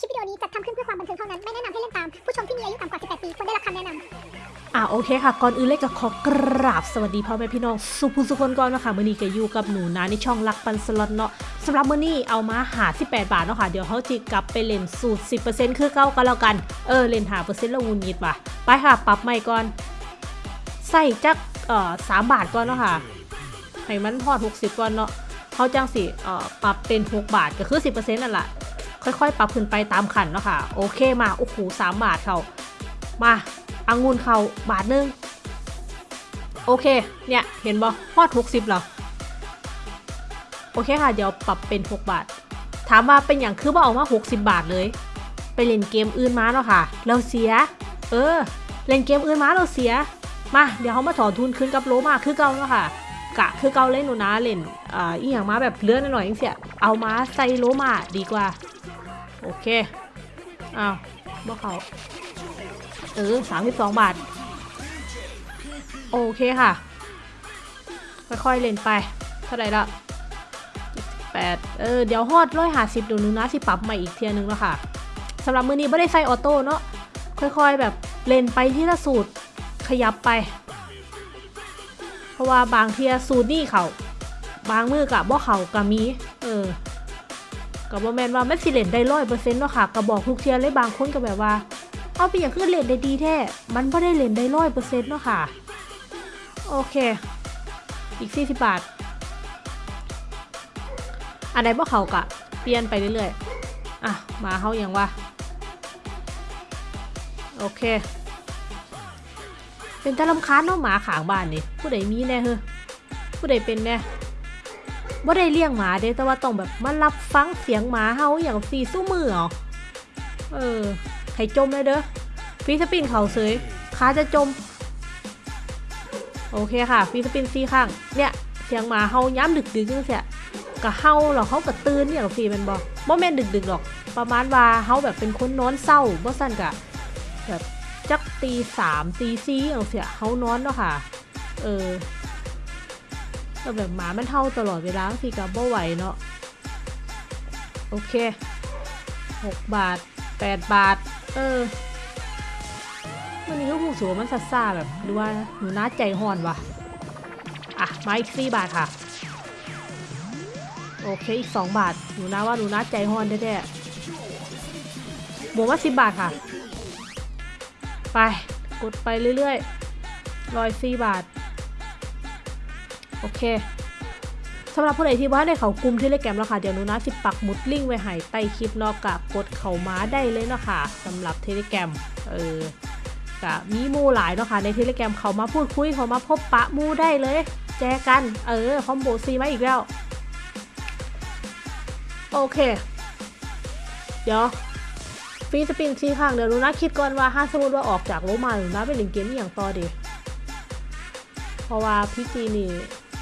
คลิปวิดีโอนี้จัดทำขึ้นเพื่อความบันเทิงเท่านั้น ไม่แนะนำให้เล่นตาม ผู้ชมที่มีอายุต่ำกว่า 18 ปีควรได้รับคำแนะนำอ่าโอเคค่ะ ก่อนอื่นเลยก็ขอกราบสวัสดีพ่อแม่พี่น้อง สุภูสุคนก่อนนะคะมื่อนี้ก็อยู่กับหนูนะในช่องรักปันสล็อตเนาะสำหรับมื่อนี้เอามาหา 18 บาทเนาะค่ะ เดี๋ยวเขาจิกลับไปเล่นสูตร 10%คือเก้าก็แล้วกัน เออเล่นหาเปอร์เซ็นต์ล้วงูนิดว่ะ ไปค่ะ ปรับใหม่ก่อน ใส่จักเอ่อสามบาทก่อนเนาะค่ะ ให้มันพอด60ก่อนเนาะเขาจังสิเอ่อปรับเป็น 6 บาทก็คือ 10%นั่นแหละ ค่อยๆ ปรับขึ้นไปตามขันเนาะค่ะ โอเคมาโอ้โหสามบาทเขามาอังุนเขาบาทหนึง โอเค เนี่ย เห็นบ่พอด60เหรอ โอเคค่ะ เดี๋ยวปรับเป็น6บาท ถามว่าเป็นอย่างคือว่าเอามา60บาทเลย ไปเล่นเกมอื่นมาเนาะค่ะ เราเสีย เออ เล่นเกมอื่นมาเราเสีย มา เดี๋ยวเขามาถอนทุนคืนกับโลมาคือเก่าเนาะค่ะกะคือเก่าเล่นหนูนะเล่นอ่าอีหยังมาแบบเลื่อนหน่อยอย่างเสียเอามาใส่โลมาดีกว่า อเค อ้าวบ่เขาเออสามสิบสองบาท โอเคค่ะ ค่อยๆเล่นไป เท่าไหร่ละแปดเออ เดี๋ยวฮอดร้อยหาสิบดี๋ยวหนึงนะสิปรับใหม่อีกเทียนึงแล้วค่ะสำหรับมือนี้ไม่ได้ใส่ออโต้เนาะ ค่อยๆแบบเล่นไปที่ละสูตร ขยับไป เพราะว่าบางเทียสูตรนี่เขาบางมือกับบ่เขากับมี กับบ่แมนว่าแม่นสิเล่นได้ร้อยเปอร์เซ็นต์เนาะค่ะก็บอกทุกเทียเลยบางคนก็แบบว่า เอาไปอย่างคือเล่นได้ดีแท้มันไม่ได้เล่นได้ร้อยเปอร์เซ็นต์เนาะค่ะ โอเค อีก 40 บาท อันไหนบ่เขากะ เปลี่ยนไปเรื่อยๆ อะ มาเขาอย่างว่า โอเค เป็นตะลำคาญเนาะหมาขางบ้านนี่ผู้ใดมีแน่เฮ้อผู้ใดเป็นแน่ บ่ได้เลี้ยงหมาเด้แต่ว่าต้องแบบมารับฟังเสียงหมาเฮาอย่างฟรีสู้มือเหรอเออให้จมเลยเด้อฟีสปินเขาเสยขาจะจม โอเคค่ะฟีสปินซีข้างเนี่ยเสียงหมาเฮาย้ำดึกดึกจังเสียกะเฮาหรอเขากะตื่นเนี่ยหรอฟรีแมันบอกบ่แม่นดึกดึกหรอก ประมาณว่าเฮาแบบเป็นคนนอนเศร้าบ่สั้นกะแบบจักตีสามตีสี่อย่างเสียเฮานอนเนาะค่ะ เออ แต่แบบหมามันเท่าตลอดเวลาบางทีกับบ่ไหวเนาะโอเคหกบาทแปดบาท เออวันนี้ก็ผูกสูมันสัสซ่าแบบหรือว่าหนูน่าใจห่อนวะอะ มาอีกสี่บาทค่ะ โอเค อีกสองบาท หนูน่าว่าหนูน่าใจห่อนแท้ๆบวกมาสิบบาทค่ะ ไป กดไปเรื่อยๆร้อยสี่บาท โอเคสำหรับผู้ใดที่ว่าได้เขากลุ่มเทเลแกรมแล้วค่ะเดี๋ยวนูนะสิปักมุดลิงไว้ให้ใต้คลิปนอกกะกดเข้าม้าได้เลยเนาะค่ะสำหรับเทเลแกรมเออกะมีมูหลายเนาะค่ะในเทเลแกรมเขามาพูดคุยเขามาพบปะมูได้เลย แจกันเออคอมโบซีมาอีกแล้วโอเค เดี๋ยวฟีสปินซีข้างเดี๋ยวนูนะคิดก่อนว่าถ้าสมมติว่าออกจากโลมาหนูนะไปเล่นเกมอย่างต่อดี เพราะว่าพี่จีนี่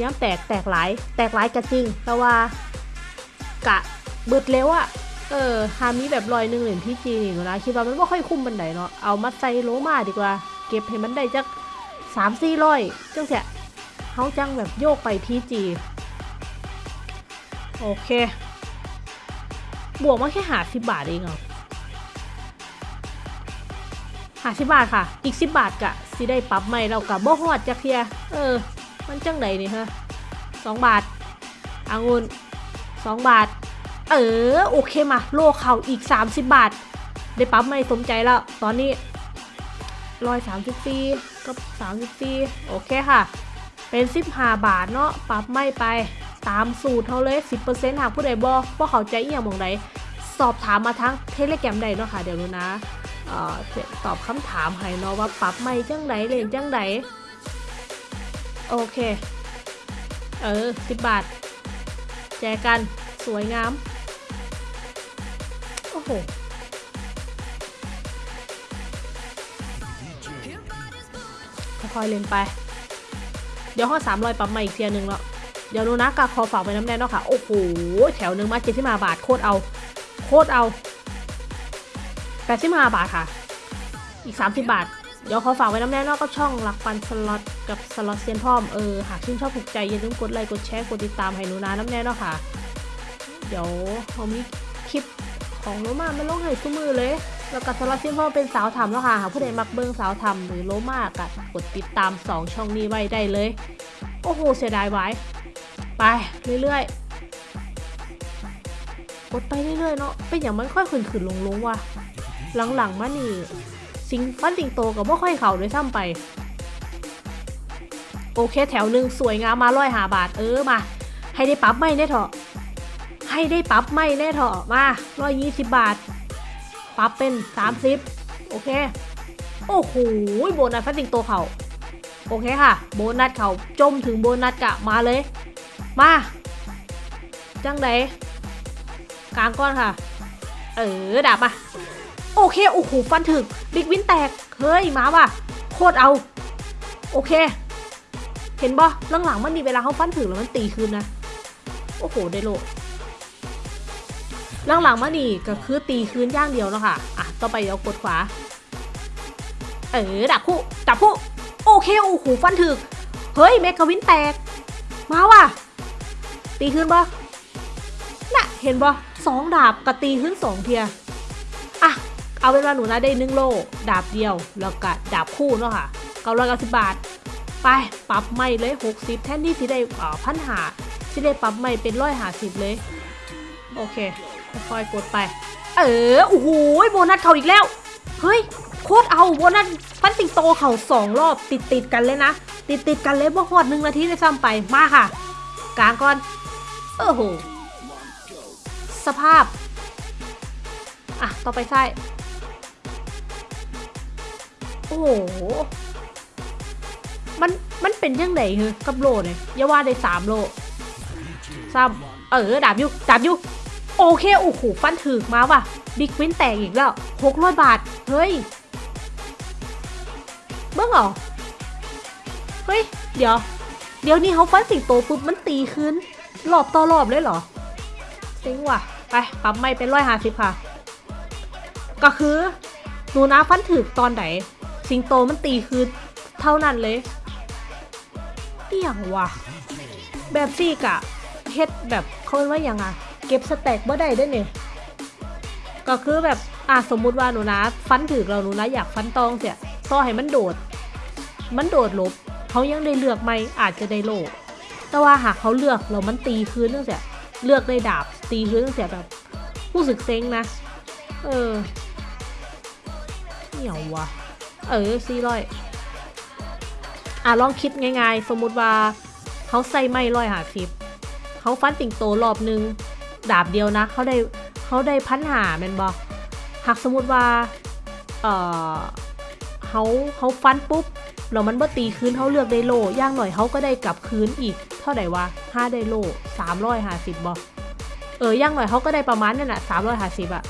ย้ำแตกแตกหลาย แตกหลายกะจริง แต่ว่ากะเบิดเร็วอะเออฮามีแบบลอยหนึ่งเหรียญพี่จีนี่หนูนะคิดว่ามันไม่ค่อยคุ้มบันไดเนาะเอามาใส่โลมาดีกว่า เก็บให้มันได้จักสามสี่ร้อยจังเสียเขาจังแบบโยกไปพีจีโอเค บวกมาแค่หาสิบบาทเองเหรอหาสิบบาทค่ะ อีกสิบบาทกะสิได้ปรับใหม่เรากับบ่ฮอดจักเทีย เออ มันจังไหนนี่ฮะสองบาทอางุนสองบาท เออ โอเคมา โลเขาอีก 30 บาท ได้ปรับใหม่สมใจแล้ว ตอนนี้ร้อยสามสิบปีกับสามสิบปีโอเคค่ะ เป็นสิบห้าบาทเนาะปรับไม่ไปตามสูตรเขาเลย10%หากผู้ใดบอว่าเขาใจอีหยังมองใดสอบถามมาทั้งเทเลแกรมใดเนาะค่ะ เดี๋ยวรู้นะเออตอบคำถามให้เนาะว่าปรับไม่จังไดเล่นจังได โอเค เออสิบบาท แจกันสวยงาม โอ้โห ค่อยๆเล่นไป เดี๋ยวข้อสามรอยปรับใหม่อีกเทียหนึ่งแล้ว เดี๋ยวดูนะกาคอฝากไปน้ำแน่เนาะค่ะ โอ้โห แถวหนึ่งมาเจ็ดสิบห้าบาทโคตรเอา โคตรเอาแปดสิบห้าบาทค่ะ อีก30บาท เดี๋ยวขอฝากไว้น้ำแน่นอกก็ช่องรักปันสล็อตกับสล็อตเซียนพร้อมเออหากชื่นชอบถูกใจอย่าลืมกดไลค์กดแชร์กดติดตามให้หนูนาน้ำแน่นอกค่ะ เดี๋ยวเขามีคลิปของโลมาไมันลงให้ทุกมือเลย แล้วก็สำหรับซิมพอเป็นสาวทำแล้วค่ะหากผู้ใดมักเบิ่งสาวทำหรือโลมากอะกดติดตาม 2 ช่องนี้ไว้ได้เลย โอ้โหเสียดายไว้ไปเรื่อยๆกดไปเรื่อยๆเนาะเป็นอย่างมันค่อยขึ้นขึ้นลงลงๆว่ะหลังๆมานี่ สิงฟันสิงโตกับว่ค่อยเข่าด้วยซ้ำไป โอเคแถวหนึ่งสวยงามมาร้อยหาบาทเออมา ให้ได้ปรับไม่แน่เถอะให้ได้ปรับไม่แน่เถอะมาร้อยยี่สิบบาทปรับเป็นสามสิบโอเค โอ้โหโบนัสฟันสิงโตเขาโอเคค่ะ โบนัสเขาจมถึงโบนัสกะมาเลย มาจังไดกลางก้อนค่ะ เออดาบมา โอเค โอ้โห ฟันถึก บิ๊กวินแตก เฮ้ย มาว่ะ โคตรเอา โอเค เห็นบ่หลังๆมันมีเวลาเขาฟันถึกแล้วมันตีคืนนะ โอ้โห ได้โลหลังๆมานี่ก็คือตีคืนย่างเดียวแล้วค่ะ อะ ต่อไปเรากดขวา เออ ดับคู่ ดับคู่ โอเค โอ้โห ฟันถึก เฮ้ย เมกาวินแตก มาว่ะ ตีคืนบ่น่ะ เห็นบ่สองดาบกับตีขึ้นสองเทียอะ เอาเป็นว่าหนูนะได้หนึ่งโลดาบเดียว แล้วก็ดาบคู่เนาะค่ะเก้าร้อยเก้าสิบบาท ไปปรับไม่เลยหกสิบแทนที่สิได้พันหาสิได้ปรับไม่เป็นร้อยหาสิบเลย โอเคค่อยกดไป เออโอ้โหโบนัสเขาอีกแล้ว เฮ้ยโคตรเอาโบนัสฟันสิงโตเขาสองรอบติดติดกันเลยนะ ติดติดกันเลยบ่หอดหนึ่งนาทีได้ซ้ำไปมาค่ะ กลางก่อนเออโหสภาพ อะ ต่อไปไส้ อ้โห มัน มันเป็นยังไงเหรอกับโลเนี่ยอย่าว่าได้สามโลซ้ำเออ ดาบยุดาบยุโอเค โอ้โห ฟันถึกมาว่ะ บิ๊กวินแตกอีกแล้วหกร้อยบาท เฮ้ย เบิ้งเหรอ เฮ้ย เดี๋ยว เดี๋ยวนี้เขาฟันสิงโตปุ๊บมันตีคืนรอบต่อรอบเลยเหรอเซ็งว่ะ ไปปรับไม่เป็นร้อยห้าสิบค่ะ ก็คือหนูนะฟันถึกตอนไหน สิงโตมันตีคือเท่านั้นเลยเอี่ยงว่ะ แบบซี่กะเฮ็ดแบบเขาเรียกว่าอย่างอะเก็บสแต็กบ่ได้ด้วยเนี่ยก็คือแบบอะสมมุติว่าหนูนะ ฟันถึกเราหนูนะอยากฟันตองเสียต่อให้มันโดด มันโดดลบเขายังได้เลือกไหมอาจจะได้โลแต่ว่าหากเขาเลือกเรามันตีคืนตั้งแต่เลือกได้ดาบตีคืนตั้งแต่แบบรู้สึกเซ็งนะ เออเหนียวว่ะ เออสี่ร้อยอะลองคิดง่ายๆ สมมุติว่าเขาใส่ไม่ร้อยหาสิบเขาฟันสิงโตรอบนึง ดาบเดียวนะเขาได้เขาได้พันหาแมนบอหากสมมุติว่าเออเขาเขาฟันปุ๊บแล้วมันบ่ตีคืนเขาเลือกได้โลย่างหน่อยเขาก็ได้กลับคืนอีก เท่าไหร่วะห้าได้โลสามร้อยห้าสิบบอเออย่างหน่อยเขาก็ได้ประมาณนั่นแหละสามร้อยห้าสิบอะ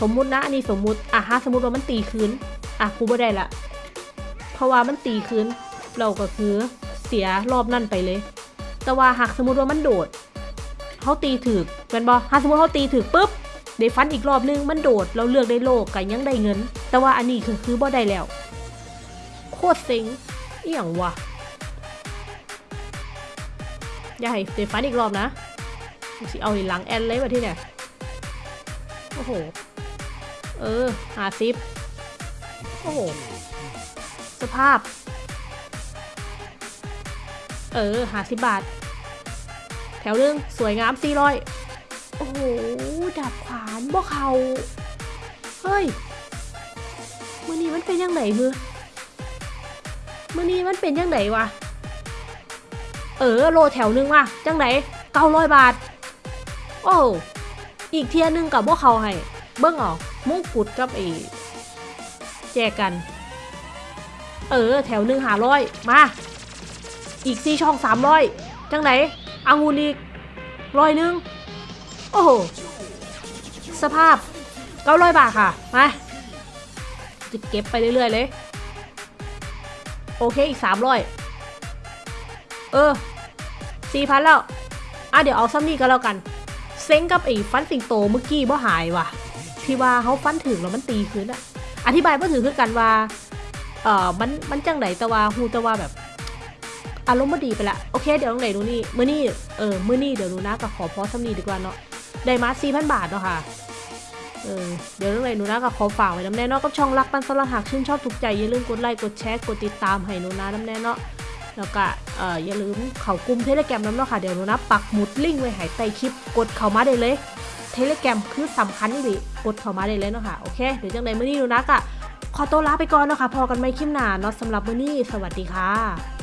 สมมุตินะอันนี้สมมุติอะฮะสมมุติว่ามันตีคืน อะกูไม่ได้ละ เพราะว่ามันตีคืนเราก็คือเสียรอบนั่นไปเลย แต่ว่าหากสมมติว่ามันโดดเขาตีถึกเป็นบอหากสมมติเขาตีถึกปุ๊บได้ฟันอีกรอบนึงมันโดดเราเลือกได้โลกกันยังได้เงิน แต่ว่าอันนี้คือคือบ่ได้แล้ว โคตรเซ็งเอี่ยงวะอย่าให้ได้ฟันอีกรอบนะสิเอาหลังแอนเลยมาที่เนี่ยโอ้โห เออหาซิป โอ้โห สภาพ เออหาสิบบาท แถวหนึงสวยงามสี่ร้อยโอ้โห ดาบขวานบ่เขา เฮ้ยมือนี้มันเป็นยังไงคือมือนี้มันเป็นยังไงวะ เออ โลแถวหนึงว่ะ จังไหนเก้าร้อยบาท โอ้ อีกเทียหนึงกับพวกเขาให้ เบิ้งเออกมงกุฎกับไอ้แจกกัน เออ แถวหนึ่งหาร้อยมา อีกสี่ช่องสามร้อยจังไหนอังุนอีกร้อยหนึ่งโอ้โห สภาพเก้าร้อยบาทค่ะมาจะเก็บไปเรื่อยๆเลย โอเคอีกสามร้อยเออสี่พันแล้ว อะเดี๋ยวเอาซ้ำนี่ก็แล้วกัน เซ็งกับไอ้ฟันสิงโตเมื่อกี้บ่หายว่ะ ที่ว่าเขาฟันถึงแล้วมันตีคืนอะ อธิบายบ่ถือคือกันว่า เอ่อ มันมันจังไหนแต่ว่าฮูแต่ว่าแบบ อารมณ์บ่ดีไปละโอเค เดี๋ยวตรงไหนดูนี่มื้อนี้เออมื้อนี้เดี๋ยวดูนะกับขอพอซ้ำนีดีกว่าเนาะได้มา4,000บาทเนาะค่ะเออเดี๋ยวเรื่องไรหนูนะก็ขอฝากไว้น้ำแน่เนาะกับช่องรักปันสลัดหากชื่นชอบถูกใจอย่าลืมกดไลค์กดแชร์กดติดตามให้หนูนะน้ำแน่เนาะแล้วก็เอ่ออย่าลืมเข้ากลุ่มเทเลแกรมน้ำเนาะค่ะเดี๋ยวหนูนะปักหมุดลิงก์ไว้ให้ใต้คลิปกดเข้ามาได้เลย ทเลแกรมคือสำคัญนี่ดิกดเข้ามาได้เลยเนาะค่ะ โอเค เดี๋ยวจังใดมื้อนี้หนูนะก็ขอตัวลาไปก่อนเนาะค่ะ พอกันไม่คลิปหนาเนาะสำหรับมื่อนี้ สวัสดีค่ะ